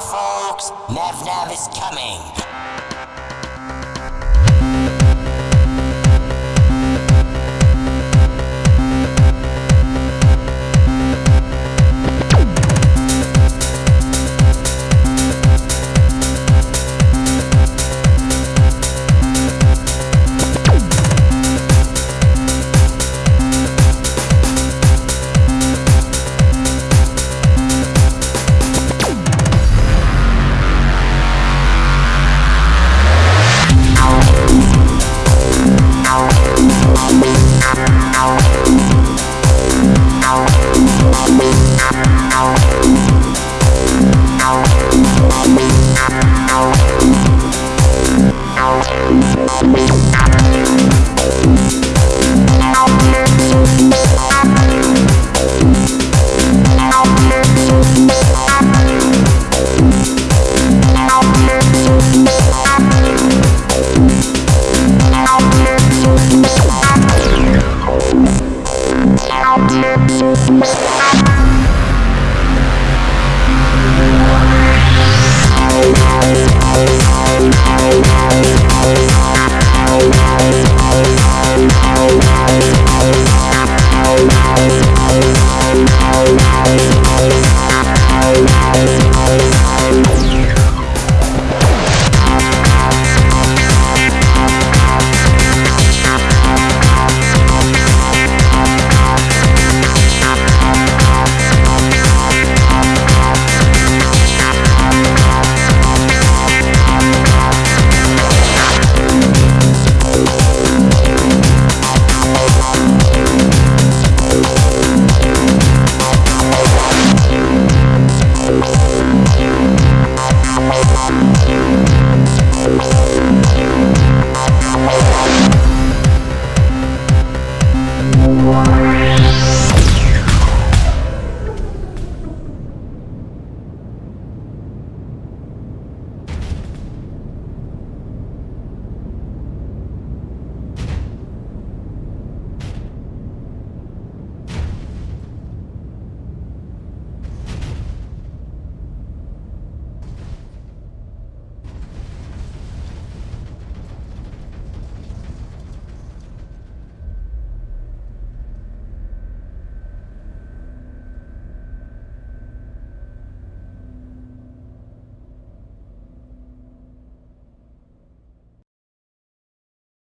Folks. Nav Nav is coming. Thank.